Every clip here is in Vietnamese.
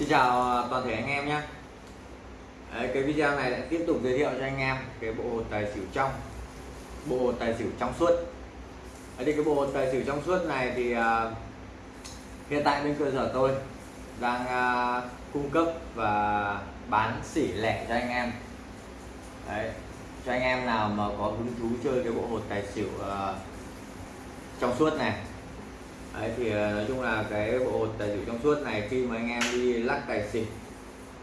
Xin chào à, toàn thể anh em nhé. Đấy, Cái video này lại tiếp tục giới thiệu cho anh em cái bộ hột tài xỉu trong bộ hột tài xỉu trong suốt. Đấy, thì cái bộ hột tài xỉu trong suốt này thì uh, hiện tại bên cơ sở tôi đang uh, cung cấp và bán xỉ lẻ cho anh em. Đấy, cho anh em nào mà có hứng thú chơi cái bộ hột tài xỉu uh, trong suốt này Đấy, thì ờ, nói chung là cái bộ hột tài xỉu trong suốt này khi mà anh em đi lắc tài xỉu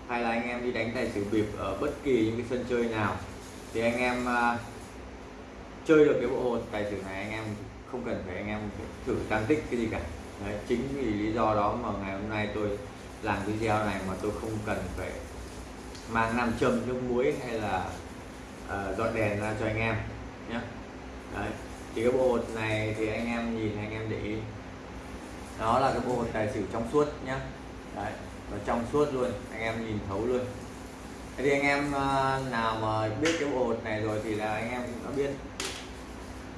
hay là anh em đi đánh tài xỉu bịp ở bất kỳ những cái sân chơi nào thì anh em uh, chơi được cái bộ hột tài xỉu này anh em không cần phải anh em thử tăng tích cái gì cả Đấy, chính vì lý do đó mà ngày hôm nay tôi làm video này mà tôi không cần phải mang nam châm nước muối hay là uh, dọn đèn ra cho anh em nhé Đấy. thì cái bộ hột này thì anh em nhìn anh em để ý nó là cái bộ hột tài xỉu trong suốt nhá. Đấy, nó trong suốt luôn, anh em nhìn thấu luôn. Thế thì anh em ờ, nào mà biết cái bộ hột này rồi thì là anh em cũng đã biết.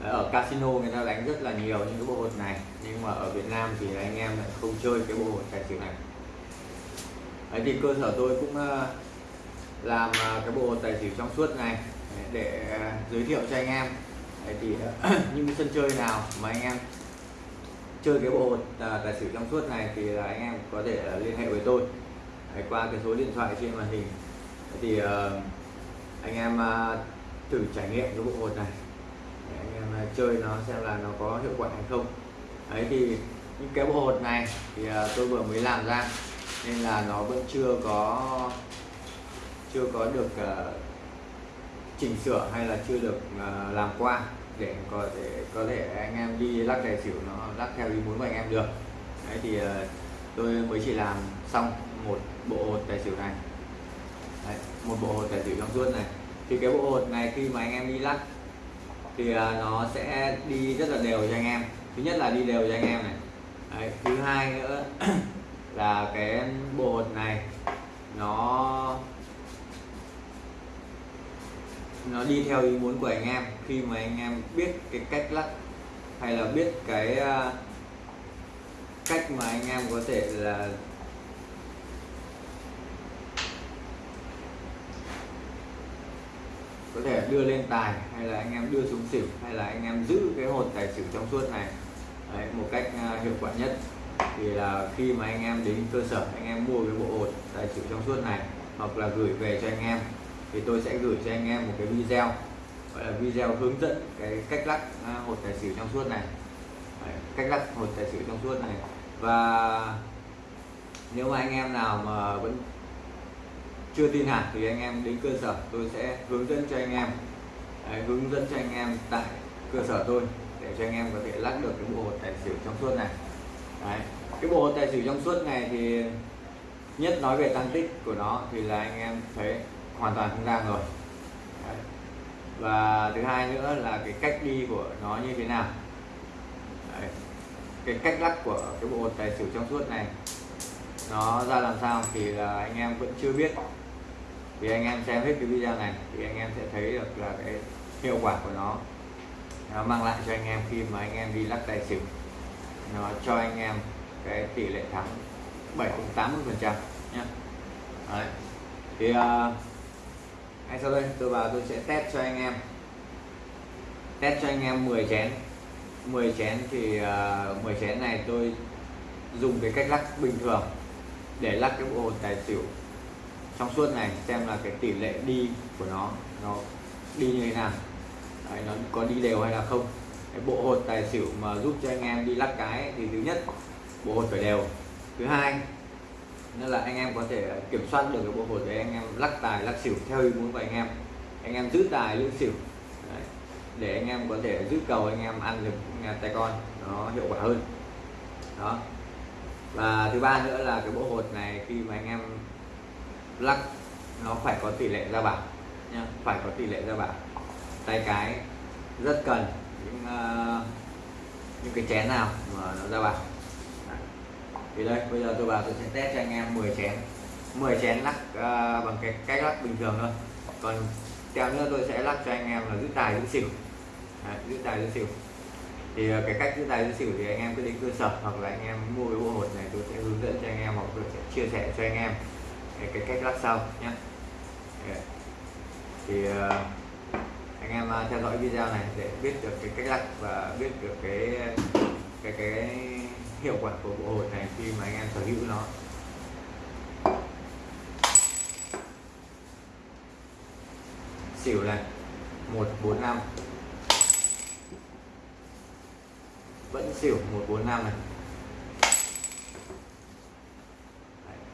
Ở casino người ta đánh rất là nhiều những cái bộ hột này, nhưng mà ở Việt Nam thì anh em lại không chơi cái bộ hột tài xỉu này. Đấy, thì cơ sở tôi cũng ờ, làm ờ, cái bộ tài xỉu trong suốt này để giới thiệu cho anh em. Đấy, thì những cái sân chơi nào mà anh em chơi cái bộ à, tài xỉu trong suốt này thì là anh em có thể là liên hệ với tôi. Đấy, qua cái số điện thoại trên màn hình. Thì uh, anh em uh, thử trải nghiệm cái bộ hột này. Để anh em uh, chơi nó xem là nó có hiệu quả hay không. Ấy thì những cái bộ hột này thì uh, tôi vừa mới làm ra. Nên là nó vẫn chưa có chưa có được uh, chỉnh sửa hay là chưa được uh, làm qua để có thể có thể anh em đi lắc tài xỉu nó lắc theo ý muốn của anh em được. Đấy thì ờ, tôi mới chỉ làm xong một bộ hột tài xỉu này. Đấy, một bộ hột tài xỉu trong suốt này. Thì cái bộ hột này khi mà anh em đi lắc thì ờ, nó sẽ đi rất là đều cho anh em. Thứ nhất là đi đều cho anh em này. Đấy, thứ hai nữa là cái bộ hột này nó nó đi theo ý muốn của anh em. Khi mà anh em biết cái cách lắc hay là biết cái à, cách mà anh em có thể là có thể đưa lên tài hay là anh em đưa xuống xỉu hay là anh em giữ cái hột tài xỉu trong suốt này Đấy, một cách à, hiệu quả nhất. Thì là khi mà anh em đến cơ sở anh em mua cái bộ hột tài xỉu trong suốt này hoặc là gửi về cho anh em thì tôi sẽ gửi cho anh em một cái video gọi là video hướng dẫn cái cách lắc à, hột tài xỉu trong suốt này. Đấy, cách lắc hột tài xỉu trong suốt này. Và nếu mà anh em nào mà vẫn chưa tin hẳn thì anh em đến cơ sở tôi sẽ hướng dẫn cho anh em. Đấy, hướng dẫn cho anh em tại cơ sở tôi để cho anh em có thể lắc được cái bộ hột tài xỉu trong suốt này. Đấy. cái bộ hột tài xỉu trong suốt này thì nhất nói về tăng tích của nó thì là anh em thấy hoàn toàn không ra rồi Đấy. và thứ hai nữa là cái cách đi của nó như thế nào Đấy. cái cách lắc của cái bộ tài xỉu trong suốt này nó ra làm sao thì là anh em vẫn chưa biết thì anh em xem hết cái video này thì anh em sẽ thấy được là cái hiệu quả của nó nó mang lại cho anh em khi mà anh em đi lắc tài xỉu nó cho anh em cái tỷ lệ thắng 7 80 phần trăm nhé Đấy. thì uh, ngay sau đây tôi vào tôi sẽ test cho anh em. Test cho anh em 10 chén. 10 chén thì à, uh, 10 chén này tôi dùng cái cách lắc bình thường để lắc cái bộ hột tài xỉu trong suốt này xem là cái tỷ lệ đi của nó nó đi như thế nào. Đấy, nó có đi đều hay là không. Cái bộ hột tài xỉu mà giúp cho anh em đi lắc cái thì thứ nhất bộ hột phải đều. Thứ hai nên là anh em có thể kiểm soát được cái bộ hột để anh em lắc tài lắc xỉu theo ý muốn của anh em. Anh em giữ tài giữ xỉu. Đấy. để anh em có thể giữ cầu anh em ăn được tay con. Nó hiệu quả hơn. Đó. Và thứ ba nữa là cái bộ hột này khi mà anh em lắc nó phải có tỷ lệ ra bảo nhá. Phải có tỷ lệ ra bảo tay cái rất cần. Những uh, những cái chén nào mà nó ra bảo thì đây bây giờ tôi vào tôi sẽ test cho anh em 10 chén. 10 chén lắc uh, bằng cái cách lắc bình thường thôi. Còn theo nữa tôi sẽ lắc cho anh em là giữ tài giữ xỉu. Đấy, giữ tài giữ xỉu. Thì uh, cái cách giữ tài giữ xỉu thì anh em cứ đến cơ sở hoặc là anh em mua cái bộ hột này tôi sẽ hướng dẫn cho anh em hoặc tôi sẽ chia sẻ cho anh em cái, cái cách lắc sau nhé. Thì uh, anh em uh, theo dõi video này để biết được cái cách lắc và biết được cái cái cái hiệu quả của bộ hột này khi mà anh em sở hữu nó. Xỉu này, một, bốn, năm. Vẫn xỉu, một, bốn, năm này.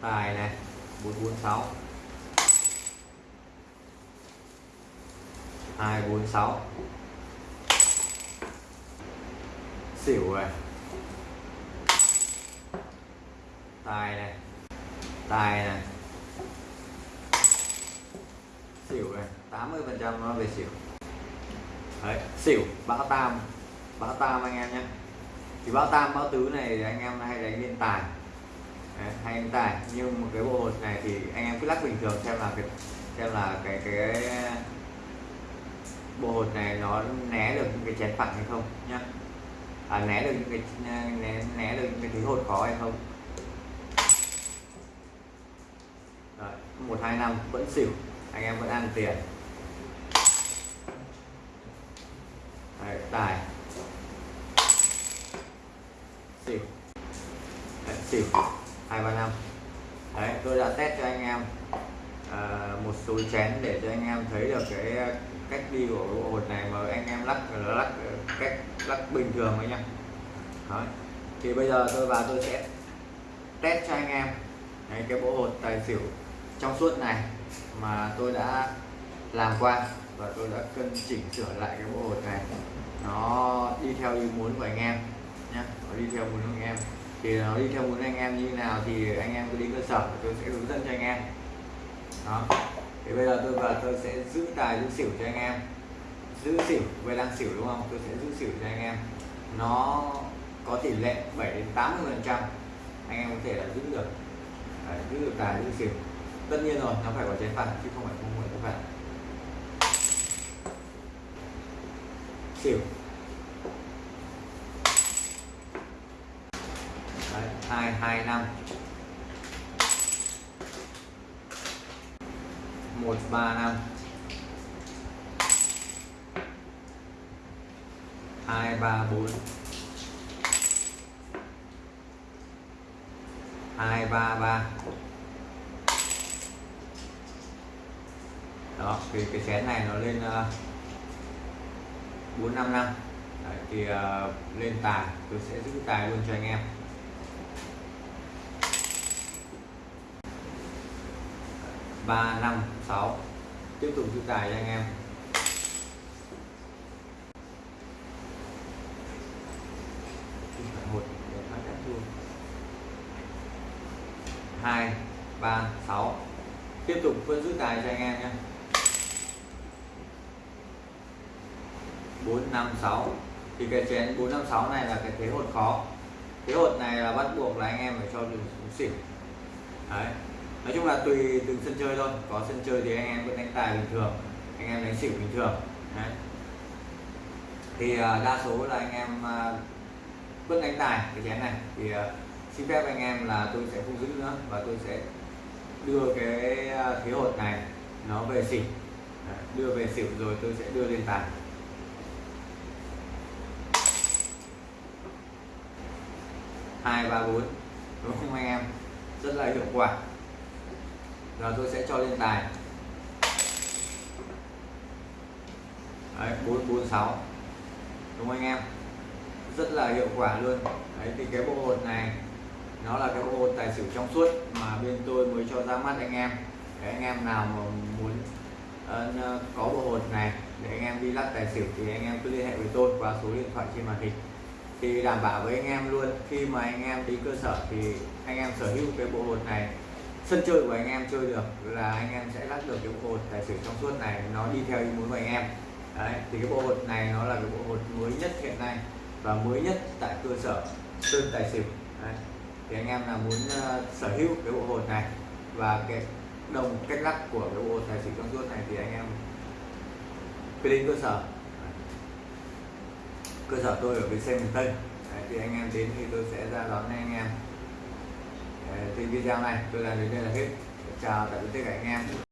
Tài này, bốn bốn, sáu. Hai, bốn, sáu. Xỉu này. Tài này. Tài này. Xỉu này 80 phần trăm nó về xỉu. Đấy xỉu bão tam bão tam anh em nhé. Thì bão tam bão tứ này anh em hay đánh liên tài. Đấy, hay đánh tài. Nhưng một cái bộ hột này thì anh em cứ lắc bình thường xem là cái xem là cái cái bộ hột này nó né được những cái chén phẳng hay không nhá. À, né được những cái né, né được những cái thứ hột khó hay không. Một hai năm vẫn xỉu. Anh em vẫn ăn tiền. Đấy, tài. Xỉu. Đấy, xỉu. Hai ba năm. Đấy tôi đã test cho anh em uh, một số chén để cho anh em thấy được cái cách đi của bộ hột này mà anh em lắc là lắc cách lắc bình thường thôi nhá. Đấy. thì bây giờ tôi vào tôi sẽ test cho anh em. Đấy, cái bộ hột tài xỉu trong suốt này mà tôi đã làm qua và tôi đã cân chỉnh sửa lại cái bộ hột này. Nó đi theo ý muốn của anh em nhé nó đi theo muốn của anh em. Thì nó đi theo muốn anh em như thế nào thì anh em cứ đi cơ sở tôi sẽ hướng dẫn cho anh em. Đó. Thì bây giờ tôi vào tôi sẽ giữ tài giữ xỉu cho anh em. Giữ xỉu về đang xỉu đúng không? Tôi sẽ giữ xỉu cho anh em. Nó có tỷ lệ 7 đến 80 phần trăm anh em có thể là giữ được. Đấy, giữ được tài giữ xỉu tất nhiên rồi nó phải có chế phạt chứ không phải không phải chén phạt xỉu. Đấy, hai hai năm. Một ba năm. Hai ba bốn. Hai ba ba. Đó thì cái chén này nó lên ờ, bốn năm năm. Thì uh, lên tài tôi sẽ giữ tài luôn cho anh em. Ba năm sáu. Tiếp tục giữ tài cho anh em. Một hai ba sáu. Tiếp tục vẫn giữ tài cho anh em nhé. 456 thì cái chén 456 này là cái thế hột khó. Thế hột này là bắt buộc là anh em phải cho đường xuống xỉu đấy. Nói chung là tùy từng sân chơi thôi. Có sân chơi thì anh em vẫn đánh tài bình thường. Anh em đánh xỉu bình thường. Đấy. thì à, đa số là anh em à, vẫn đánh tài cái chén này. Thì à, xin phép anh em là tôi sẽ không giữ nữa và tôi sẽ đưa cái thế hột này nó về xỉu đưa về xỉu rồi tôi sẽ đưa lên tài. Hai ba bốn. Đúng không anh em? Rất là hiệu quả. Giờ tôi sẽ cho lên tài bốn bốn sáu. Đúng không anh em? Rất là hiệu quả luôn. Đấy thì cái bộ hột này nó là cái bộ hột tài xỉu trong suốt mà bên tôi mới cho ra mắt anh em. Để anh em nào mà muốn uh, có bộ hột này để anh em đi lắc tài xỉu thì anh em cứ liên hệ với tôi qua số điện thoại trên màn hình thì đảm bảo với anh em luôn. Khi mà anh em đi cơ sở thì anh em sở hữu cái bộ hột này sân chơi của anh em chơi được là anh em sẽ lắc được cái bộ hột tài xỉu trong suốt này nó đi theo ý muốn của anh em. Đấy thì cái bộ hột này nó là cái bộ hột mới nhất hiện nay và mới nhất tại cơ sở sơn tài xỉu. Đấy. thì anh em là muốn uh, sở hữu cái bộ hột này và cái đồng cách lắc của cái bộ hột tài xỉu trong suốt này thì anh em cứ đến cơ sở cơ sở tôi ở bến xe miền Tây Đấy, thì anh em đến thì tôi sẽ ra đón anh em. Thì video này tôi làm đến đây là hết. Chào tạm biệt tất cả anh em.